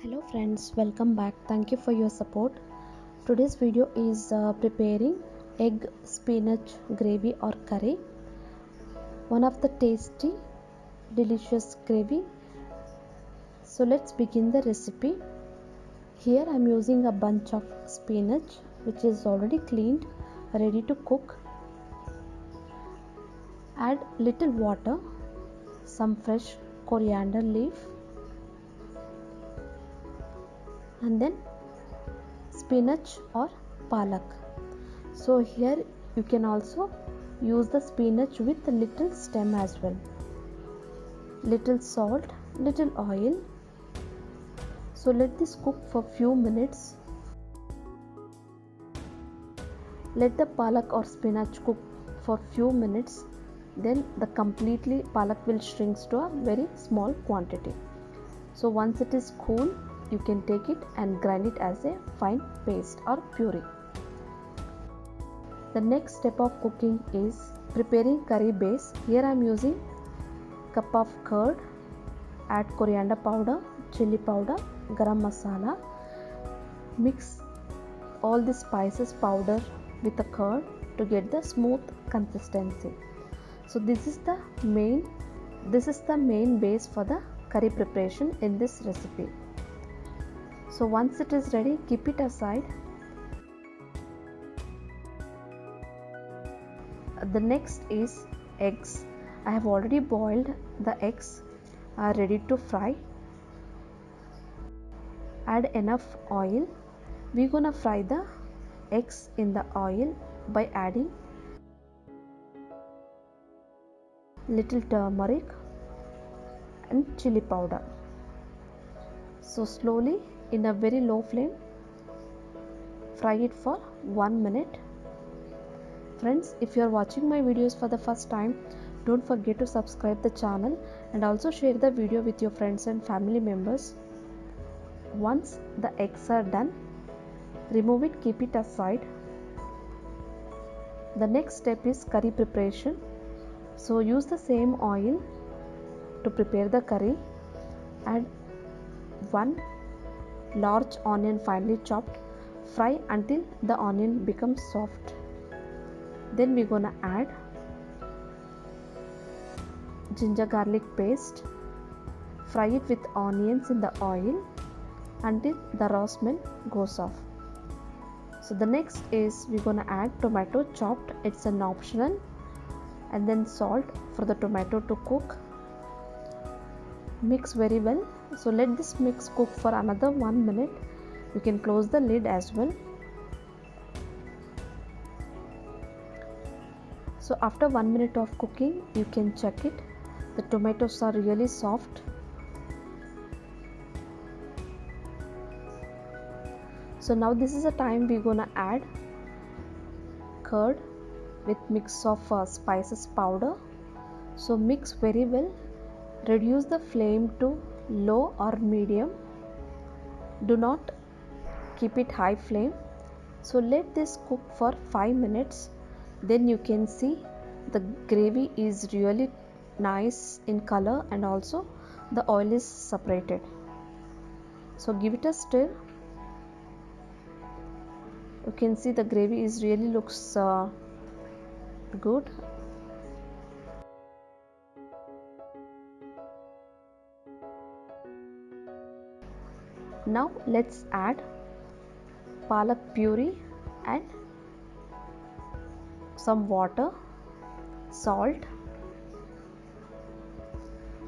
hello friends welcome back. Thank you for your support. Today's video is uh, preparing egg spinach gravy or curry. One of the tasty delicious gravy. So let's begin the recipe. Here i'm using a bunch of spinach which is already cleaned ready to cook. Add little water some fresh coriander leaf and then spinach or palak. So here you can also use the spinach with little stem as well. Little salt little oil. So let this cook for few minutes. Let the palak or spinach cook for few minutes. Then the completely palak will shrink to a very small quantity. So once it is cool you can take it and grind it as a fine paste or puree. The next step of cooking is preparing curry base. Here I am using cup of curd, add coriander powder, chili powder, garam masala. Mix all the spices powder with the curd to get the smooth consistency. So this is the main this is the main base for the curry preparation in this recipe so once it is ready keep it aside. The next is eggs. I have already boiled the eggs are ready to fry. Add enough oil. We're gonna fry the eggs in the oil by adding little turmeric and chili powder. So slowly in a very low flame. Fry it for 1 minute. Friends if you are watching my videos for the first time don't forget to subscribe the channel and also share the video with your friends and family members. Once the eggs are done remove it keep it aside. The next step is curry preparation. So use the same oil to prepare the curry. Add 1 large onion finely chopped. Fry until the onion becomes soft. Then we're gonna add ginger garlic paste. Fry it with onions in the oil until the raw smell goes off. So the next is we're gonna add tomato chopped. It's an optional. And then salt for the tomato to cook mix very well. So let this mix cook for another one minute. You can close the lid as well. So after one minute of cooking you can check it. The tomatoes are really soft. So now this is the time we're gonna add curd with mix of uh, spices powder. So mix very well reduce the flame to low or medium. Do not keep it high flame. So let this cook for 5 minutes. Then you can see the gravy is really nice in color and also the oil is separated. So give it a stir. You can see the gravy is really looks uh, good now let's add palak puree and some water salt.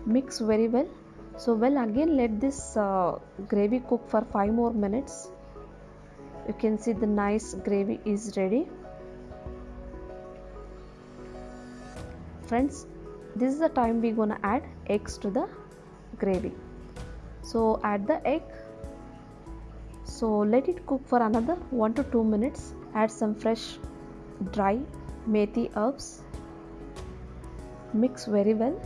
Mix very well. So well again let this uh, gravy cook for 5 more minutes. You can see the nice gravy is ready. Friends this is the time we're gonna add eggs to the gravy. So add the egg so let it cook for another 1 to 2 minutes. Add some fresh dry methi herbs. Mix very well.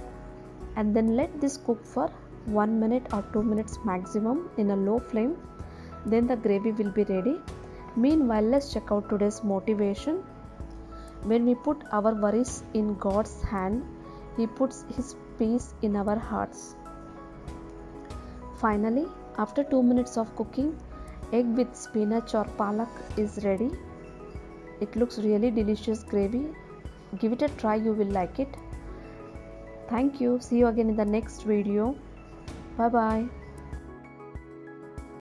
And then let this cook for 1 minute or 2 minutes maximum in a low flame. Then the gravy will be ready. Meanwhile let's check out today's motivation. When we put our worries in god's hand he puts his peace in our hearts. Finally After 2 minutes of cooking, egg with spinach or palak is ready. It looks really delicious gravy. Give it a try, you will like it. Thank you. See you again in the next video. Bye bye.